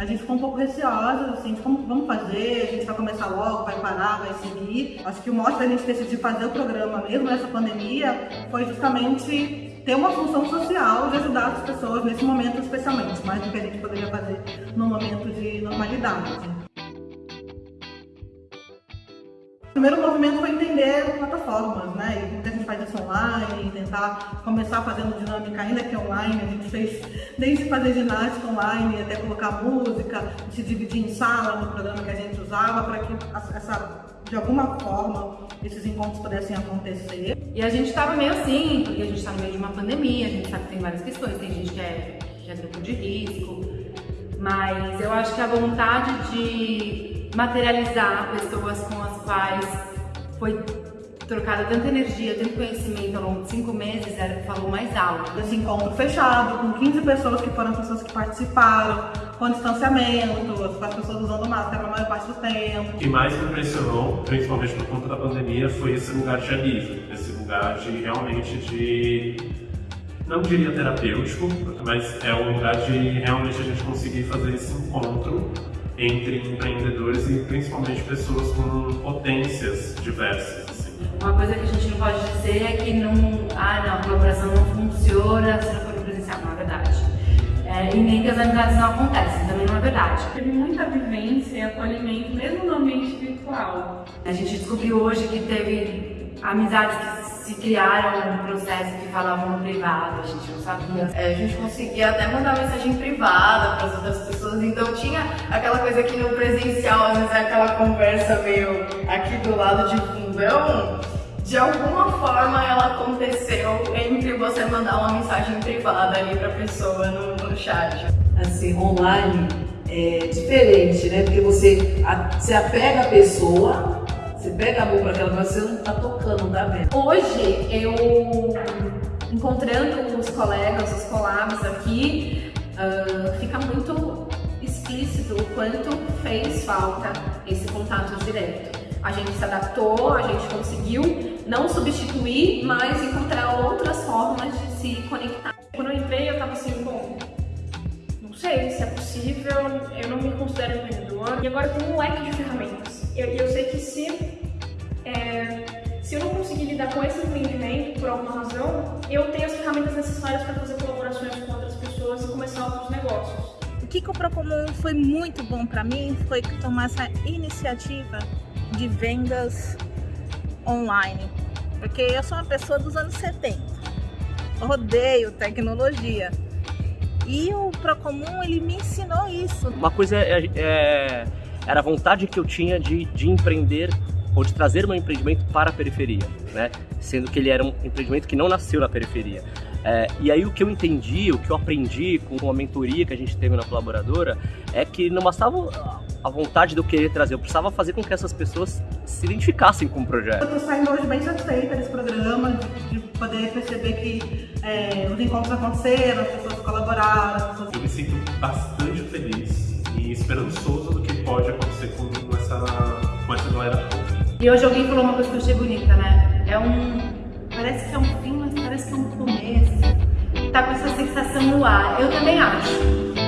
a gente ficou um pouco receosa, assim, de como vamos fazer, a gente vai começar logo, vai parar, vai seguir. Acho que o mote da gente decidir fazer o programa mesmo nessa pandemia foi justamente ter uma função social de ajudar as pessoas nesse momento especialmente, mais do que a gente poderia fazer no momento de normalidade. Primeiro movimento foi entender plataformas, né? E muita gente faz isso online, tentar começar fazendo dinâmica, ainda que online, a gente fez desde fazer ginástica online até colocar música, se dividir em sala no programa que a gente usava para que essa, de alguma forma esses encontros pudessem acontecer. E a gente estava meio assim, porque a gente está no meio de uma pandemia, a gente sabe que tem várias questões, tem gente que é, que é grupo de risco, mas eu acho que a vontade de materializar pessoas com as quais foi trocada tanta energia, tanto conhecimento ao longo de cinco meses, era o que falou mais alto. Esse encontro fechado, com 15 pessoas que foram pessoas que participaram, com distanciamento, as pessoas usando máscara a maior parte do tempo. O que mais me impressionou, principalmente por conta da pandemia, foi esse lugar de alívio, esse lugar de realmente de não diria terapêutico, mas é um lugar de realmente a gente conseguir fazer esse encontro entre empreendedores e principalmente pessoas com potências diversas. Assim. Uma coisa que a gente não pode dizer é que não, ah, não, a colaboração não funciona se não for presencial, não é verdade. É, e nem que as amizades não acontecem, também não é verdade. Teve muita vivência e acolhimento, mesmo no ambiente virtual. A gente descobriu hoje que teve amizades que se criaram um processo que falavam no privado, a gente não sabia. É, a gente conseguia até mandar mensagem privada para as outras pessoas, então tinha aquela coisa que no presencial, às vezes é aquela conversa meio aqui do lado de fundão, de alguma forma ela aconteceu entre você mandar uma mensagem privada ali para a pessoa no, no chat. Assim, online é diferente, né? Porque você se apega à pessoa você pega a mão para aquela você não tá tocando, não tá vendo. Hoje, eu encontrando os colegas, os collabs aqui, uh, fica muito explícito o quanto fez falta esse contato direto. A gente se adaptou, a gente conseguiu não substituir, mas encontrar outras formas de se conectar. Quando eu entrei, eu tava assim, bom, não sei se é possível, eu não me considero empreendedor. E agora tenho um leque de ferramentas. E eu, eu, sei que se, é, se eu não conseguir lidar com esse empreendimento por alguma razão, eu tenho as ferramentas necessárias para fazer colaborações com outras pessoas e começar outros negócios. O que, que o Procomum foi muito bom para mim foi tomar essa iniciativa de vendas online. Porque eu sou uma pessoa dos anos 70, odeio tecnologia. E o Procomum, ele me ensinou isso. Uma coisa é, é era a vontade que eu tinha de, de empreender ou de trazer meu empreendimento para a periferia, né? Sendo que ele era um empreendimento que não nasceu na periferia. É, e aí o que eu entendi, o que eu aprendi com a mentoria que a gente teve na colaboradora é que não bastava a vontade de eu querer trazer, eu precisava fazer com que essas pessoas se identificassem com o projeto. Eu estou saindo hoje bem satisfeita desse programa, de, de poder perceber que é, os encontros aconteceram, as pessoas colaboraram. As pessoas... Eu me sinto bastante feliz e esperançoso do que pode acontecer com essa, com essa galera. E hoje alguém falou uma coisa que eu achei bonita, né? É um... parece que é um fim, mas parece que é um começo. Tá com essa sensação no ar. Eu também acho.